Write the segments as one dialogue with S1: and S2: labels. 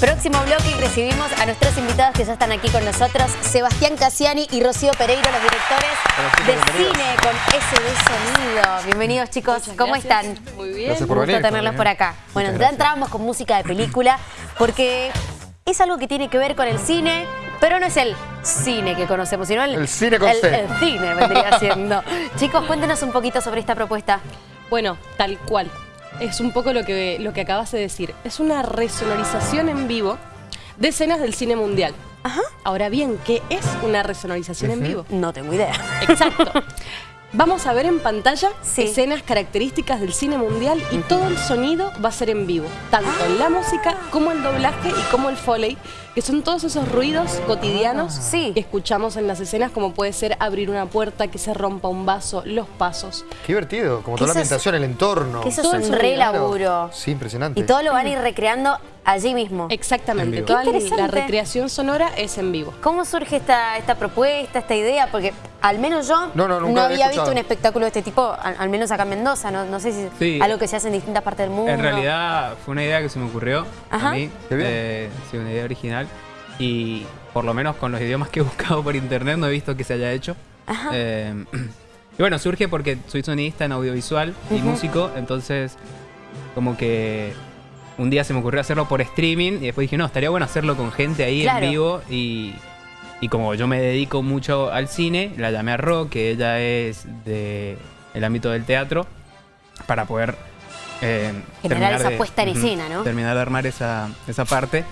S1: Próximo bloque y recibimos a nuestros invitados que ya están aquí con nosotros, Sebastián Cassiani y Rocío Pereiro, los directores de cine con SD Sonido. Bienvenidos chicos, ¿cómo están?
S2: Muy bien.
S3: Gracias por
S1: Un gusto
S3: venir.
S1: tenerlos por acá. Bueno, ya entrábamos con música de película porque es algo que tiene que ver con el cine, pero no es el cine que conocemos, sino el,
S3: El cine con
S1: el, el cine vendría siendo. Chicos, cuéntenos un poquito sobre esta propuesta.
S2: Bueno, tal cual. Es un poco lo que, lo que acabas de decir. Es una resonorización en vivo de escenas del cine mundial.
S1: Ajá.
S2: Ahora bien, ¿qué es una resonorización en vivo?
S1: No tengo idea.
S2: Exacto. Vamos a ver en pantalla
S1: Sí.
S2: escenas características del cine mundial y todo el sonido va a ser en vivo, tanto en la música como el doblaje y como el foley, que son todos esos ruidos cotidianos
S1: Sí.
S2: que escuchamos en las escenas, como puede ser abrir una puerta, que se rompa un vaso, los pasos.
S3: Qué divertido, como toda la ambientación, el entorno.
S1: Que eso
S2: Todo
S1: es un re laburo.
S3: Sí, impresionante.
S1: Y todo lo van a ir recreando allí mismo.
S3: En
S2: Exactamente, toda la recreación sonora es en vivo.
S1: ¿Cómo surge esta, esta propuesta, esta idea? Porque al menos yo
S3: No, había
S1: visto un espectáculo de este tipo, al, al menos acá en Mendoza. No, no sé si
S4: Sí.
S1: algo que se hace en distintas partes del mundo.
S4: En realidad fue una idea que se me ocurrió
S1: Ajá.
S4: a mí.
S3: Qué bien.
S4: eh, sí, una idea original. Y por lo menos con los idiomas que he buscado por internet no he visto que se haya hecho.
S1: Ajá.
S4: Eh, y bueno, surge porque soy sonidista en audiovisual y
S1: Ujú.
S4: músico, entonces como que un día se me ocurrió hacerlo por streaming y después dije, no, estaría bueno hacerlo con gente ahí
S1: Claro.
S4: en vivo y, y como yo me dedico mucho al cine, la llamé a Ro, que ella es de el ámbito del teatro, para poder eh,
S1: Generar
S4: terminar
S1: esa puesta en escena, ¿no?
S4: Terminar de armar esa, esa parte.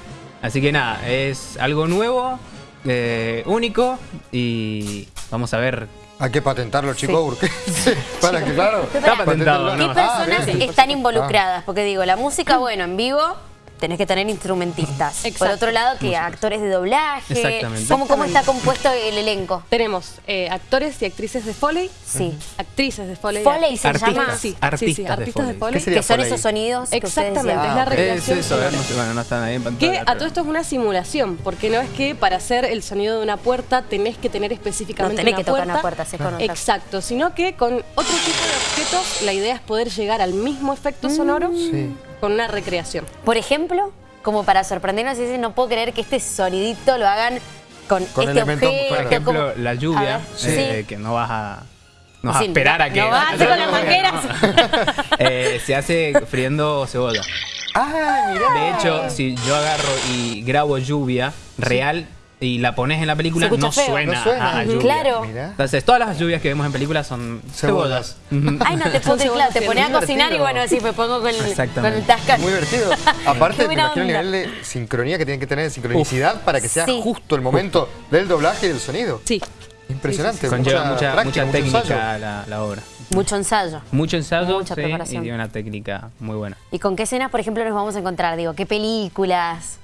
S4: Así que nada, es algo nuevo, eh, único y vamos a ver
S3: Hay que patentarlo, chicos, porque... Sí, para que, claro.
S1: Está
S4: patentado.
S1: ¿Qué.
S3: Ah,
S1: personas están involucradas? Porque digo, la música, bueno, en vivo tenés que tener instrumentistas. Por
S2: Exacto.
S1: otro lado, que actores de doblaje.
S4: Exactamente.
S1: ¿Cómo, cómo está compuesto el elenco?
S2: Tenemos eh, actores y actrices de Foley,
S1: Sí.
S2: actrices de Foley.
S1: Foley se
S4: Artistas.
S1: llama.
S2: Sí, sí, sí,
S4: Artistas de
S2: artistas de
S4: Foley.
S2: Foley.
S3: ¿Qué sería
S1: Que son esos sonidos. que
S2: Exactamente,
S1: decían.
S2: es la
S3: ok.
S4: Es
S2: recreación
S4: eso, no, bueno, no están ahí en pantalla.
S2: Que a todo esto es una simulación, porque no es que para hacer el sonido de una puerta tenés que tener
S1: No
S2: específicamente
S1: tenés
S2: una
S1: que tocar
S2: puerta.
S1: una puerta, se conoce.
S2: Exacto, sino que con otro tipo de objetos la idea es poder llegar al mismo
S1: Mm.
S2: efecto sonoro
S3: Sí.
S2: Con una recreación.
S1: Por ejemplo, como para sorprendernos y decir, no puedo creer que este sonidito lo hagan con,
S3: Con
S1: este objeto.
S4: Por ejemplo,
S1: como-
S4: la lluvia,
S1: ver,
S4: eh, que no vas a, no vas
S1: Sí,
S4: a esperar a que...
S1: no vas a hacer con las mangueras.
S4: Eh, se hace friendo cebolla.
S3: Ah, mirá.
S4: De hecho, si yo agarro y grabo lluvia real y la pones en la película, no
S1: feo.
S4: suena,
S3: No suena.
S4: a lluvia.
S1: Claro.
S3: Mirá.
S4: Entonces, todas las lluvias que vemos en películas son
S3: Cebollas.
S4: cebollas. Ujú.
S1: Ay, no te creer, claro, te pones a cocinar y bueno, así me pongo con el, con el.
S3: Muy divertido. Aparte, me imagino el nivel de sincronía que tienen que tener, de sincronicidad, para que sea
S1: Sí.
S3: justo el momento del doblaje y del sonido.
S2: Sí.
S3: Impresionante.
S4: Conlleva mucha,
S3: práctica,
S4: mucha técnica la, la obra.
S1: Mucho ensayo.
S4: Mucho ensayo
S1: Mucha
S4: sí,
S1: preparación.
S4: y tiene una técnica muy buena.
S1: ¿Y con qué escenas, por ejemplo, nos vamos a encontrar? Digo, ¿qué películas?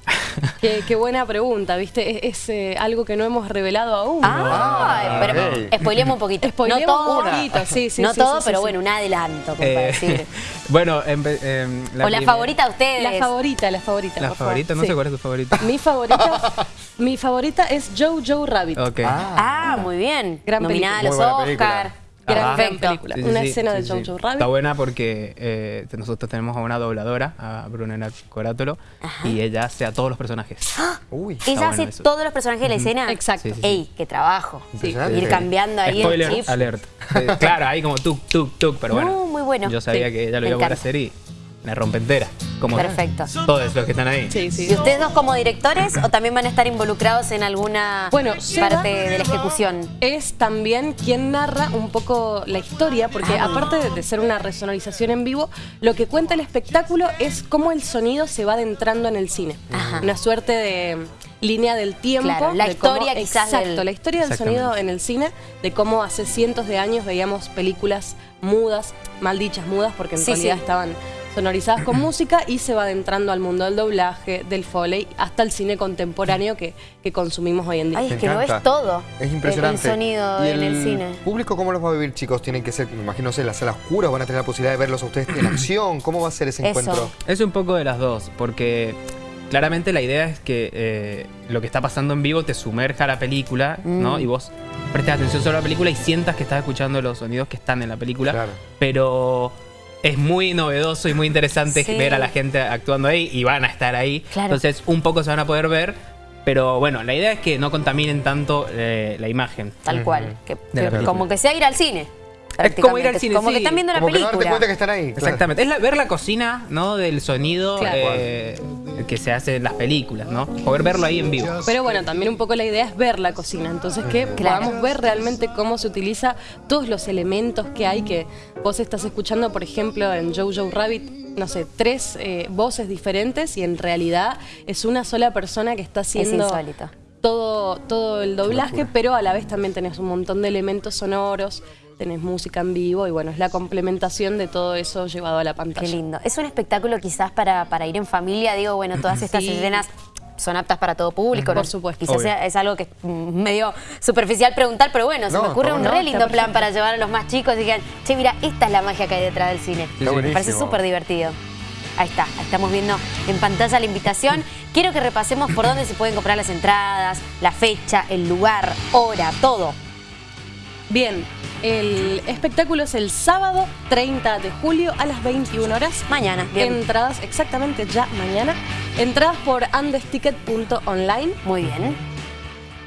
S2: Qué, qué buena pregunta, ¿viste? Es, es, eh, algo que no hemos revelado aún.
S1: Ah, pero
S3: ok.
S1: spoileemos un poquito. No todo,
S2: un poquito, sí, sí,
S1: no
S2: sí,
S1: todo,
S2: sí,
S1: pero
S2: sí,
S1: bueno, un adelanto, como para
S4: Eh,
S1: decir.
S4: bueno, em,
S1: o la favorita de ustedes.
S2: La favorita, la favorita.
S4: La
S2: por
S4: favorita, no
S2: Sí.
S4: sé cuál es tu favorita.
S2: Mi favorita, mi favorita es Joe Joe Rabbit.
S4: Ok.
S1: Ah, muy bien.
S2: Gran
S1: Nominada a los Oscar.
S2: Gran
S1: Perfecto.
S2: película.
S4: Sí, sí,
S2: Una
S4: sí,
S2: escena
S4: sí,
S2: de. Joe Joe Rabbit.
S4: Está buena porque eh, nosotros tenemos a una dobladora, a Brunella Corátolo, y ella hace a todos los personajes.
S3: Uy.
S1: Ella
S4: bueno
S1: hace
S4: eso.
S1: todos los personajes de la escena.
S2: Exacto.
S4: Sí, sí, sí.
S1: Ey, qué trabajo. Ir cambiando ahí
S4: Spoiler
S1: el chip.
S4: alert. Eh, claro, ahí como tuk, tuk, tuk, pero bueno.
S1: No, muy bueno.
S4: Yo sabía
S1: Sí,
S4: que ella lo iba a poder hacer y me rompe entera. Como
S1: Perfecto.
S4: todos los que están ahí.
S2: Sí, sí.
S1: ¿Y ustedes dos como directores o también van a estar involucrados en alguna
S2: Bueno, Seba-
S1: parte de la ejecución?
S2: Es también quien narra un poco la historia, porque
S1: Ah.
S2: aparte de- ser una resonorización en vivo, lo que cuenta el espectáculo es cómo el sonido se va adentrando en el cine.
S1: Ajá.
S2: Una suerte de línea del tiempo.
S1: Claro, la
S2: de cómo-
S1: historia quizás
S2: Exacto,
S1: del-
S2: la historia del sonido en el cine, de cómo hace cientos de años veíamos películas mudas, mal dichas mudas, porque en
S1: Sí,
S2: realidad
S1: sí.
S2: estaban sonorizadas con música y se va adentrando al mundo del doblaje, del foley, hasta el cine contemporáneo que, que consumimos hoy en día.
S1: Ay, es que lo
S3: encanta.
S1: es todo.
S3: Es impresionante.
S1: El, el sonido
S3: ¿Y
S1: en el cine.
S3: público cómo los va a vivir, chicos? Tienen que ser, me imagino, no sé, las salas oscuras, van a tener la posibilidad de verlos a ustedes en acción. ¿Cómo va a ser ese
S1: Eso.
S3: encuentro?
S4: Es un poco de las dos, porque claramente la idea es que eh, lo que está pasando en vivo te sumerja a la película, ¿no?
S1: Mm.
S4: Y vos prestes atención a la película y sientas que estás escuchando los sonidos que están en la película.
S3: Claro.
S4: Pero es muy novedoso y muy interesante
S1: Sí.
S4: ver a la gente actuando ahí y van a estar ahí.
S1: Claro.
S4: Entonces, un poco se van a poder ver. Pero bueno, la idea es que no contaminen tanto eh, la imagen.
S1: Tal cual. Que, que como que sea ir al cine.
S4: Es como ir al cine,
S1: Como que
S4: sí.
S1: están viendo la
S3: Como que no
S1: película.
S3: darte cuenta que están ahí. claro.
S4: Exactamente. Es la- ver la cocina, ¿no? Del sonido
S2: Claro.
S4: eh, que se hace en las películas, ¿no? Poder verlo ahí en vivo.
S2: Pero bueno, también un poco la idea es ver la cocina, entonces que
S1: Claro.
S2: podamos ver realmente cómo se utiliza todos los elementos que hay, que vos estás escuchando, por ejemplo, en Jojo Rabbit, no sé, tres eh, voces diferentes y en realidad es una sola persona que está haciendo todo, todo el doblaje, pero a la vez también tenés un montón de elementos sonoros, tenés música en vivo y bueno, es la complementación de todo eso llevado a la pantalla.
S1: Qué lindo. Es un espectáculo quizás para, para ir en familia, digo, bueno, todas estas
S2: Sí.
S1: escenas son aptas para todo público, ¿no?
S2: Por supuesto.
S1: Quizás sea- es algo que es medio superficial preguntar, pero bueno, se
S3: No,
S1: me ocurre un
S3: bueno.
S1: re
S2: No,
S1: lindo plan para llevar a los más chicos y digan, che, mira, esta es la magia que hay detrás del cine.
S3: Está
S1: Me parece súper divertido. Ahí está, estamos viendo en pantalla la invitación. Quiero que repasemos por dónde se pueden comprar las entradas, la fecha, el lugar, hora, todo.
S2: Bien, el espectáculo es el sábado 30 de julio a las 21 horas.
S1: Mañana, bien.
S2: Entradas exactamente ya mañana. Entradas por andesticket.online.
S1: Muy bien.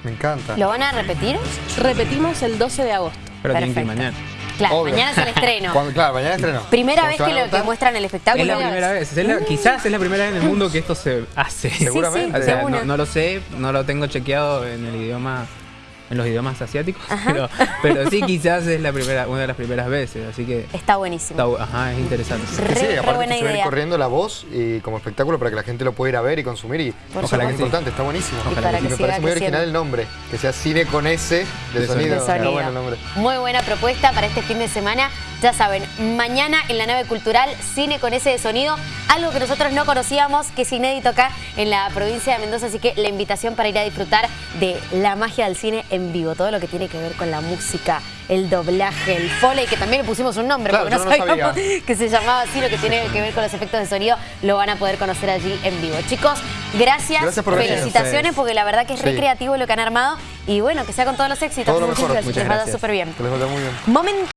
S3: Me encanta.
S1: ¿Lo van a repetir?
S2: Repetimos el 12 de agosto.
S4: Pero tienen que ir
S1: Perfecto.
S4: mañana.
S1: Claro,
S3: Obvio.
S1: mañana es el estreno.
S3: Cuando- claro, mañana estreno.
S1: Primera
S3: ¿Cómo
S1: vez que, lo, que muestran el espectáculo.
S4: Es la primera vez. Es la- quizás es la primera vez en el mundo que esto se hace.
S3: Seguramente.
S4: O sea,
S1: de una.
S4: no, no lo sé, no lo tengo chequeado en el idioma, en los idiomas asiáticos, pero, pero sí quizás es la primera, una de las primeras veces, así que
S1: Está buenísimo.
S4: está, ajá, es interesante.
S1: Re,
S3: Sí,
S1: re
S3: aparte
S1: buena
S3: que
S1: idea.
S3: corriendo la voz y como espectáculo para que la gente lo pueda ir a ver y consumir y
S1: Por
S3: ojalá que es importante, está buenísimo.
S1: Y para
S3: Y
S1: que
S3: me parece muy original el nombre, que sea cine con S de,
S4: De
S3: sonido.
S4: sonido.
S1: De sonido.
S3: bueno el nombre.
S1: Muy buena propuesta para este fin de semana. Ya saben, mañana en la nave cultural, cine con ese de sonido, algo que nosotros no conocíamos, que es inédito acá en la provincia de Mendoza, así que la invitación para ir a disfrutar de la magia del cine en vivo, todo lo que tiene que ver con la música, el doblaje, el foley, que también le pusimos un nombre,
S3: Claro,
S1: porque no
S3: no
S1: sabíamos que se llamaba así, lo que tiene que ver con los efectos de sonido, lo van a poder conocer allí en vivo. Chicos, gracias,
S3: Gracias por venir.
S1: felicitaciones, porque la verdad que es re
S3: Sí.
S1: creativo lo que han armado, y bueno, que sea con todos los éxitos.
S3: Todo lo mejor.
S1: Les vaya súper bien.
S3: Que les vaya muy bien.
S1: Momento